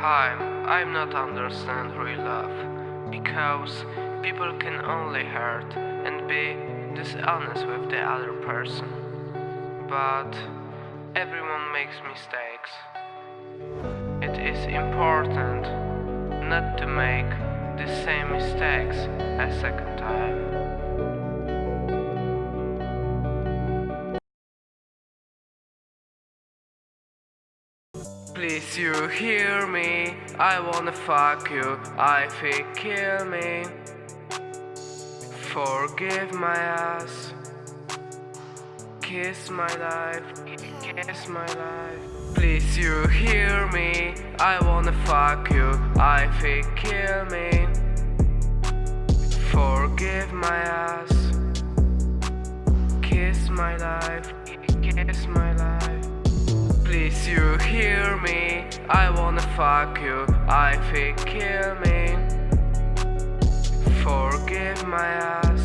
Hi, I'm not understand real love because people can only hurt and be dishonest with the other person. But everyone makes mistakes. It is important not to make the same mistakes a second time. Please you hear me? I wanna fuck you. I feel kill me. Forgive my ass. Kiss my life. Kiss my life. Please you hear me? I wanna fuck you. I feel kill me. Forgive my ass. Kiss my life. Kiss my life. You hear me? I wanna fuck you. I feel kill me. Forgive my ass.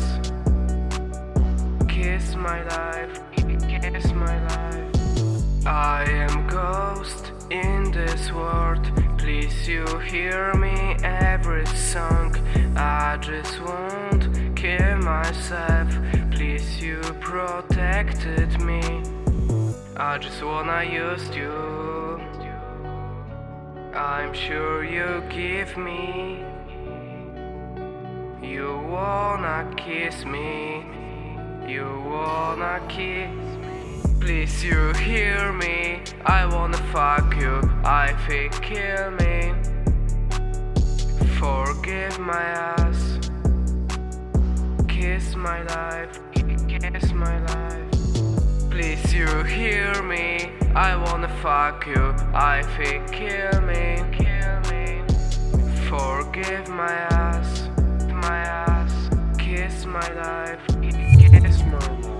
Kiss my life. Kiss my life. I am ghost in this world. Please you hear me every song. I just won't kill myself. Please you protected me. I just wanna use you. I'm sure you give me. You wanna kiss me. You wanna kiss me. Please you hear me. I wanna fuck you. I feel kill me. Forgive my ass. Kiss my life. Kiss my life. Please you hear me? I wanna fuck you. I feel kill me. Kill me. Forgive my ass. My ass. Kiss my life.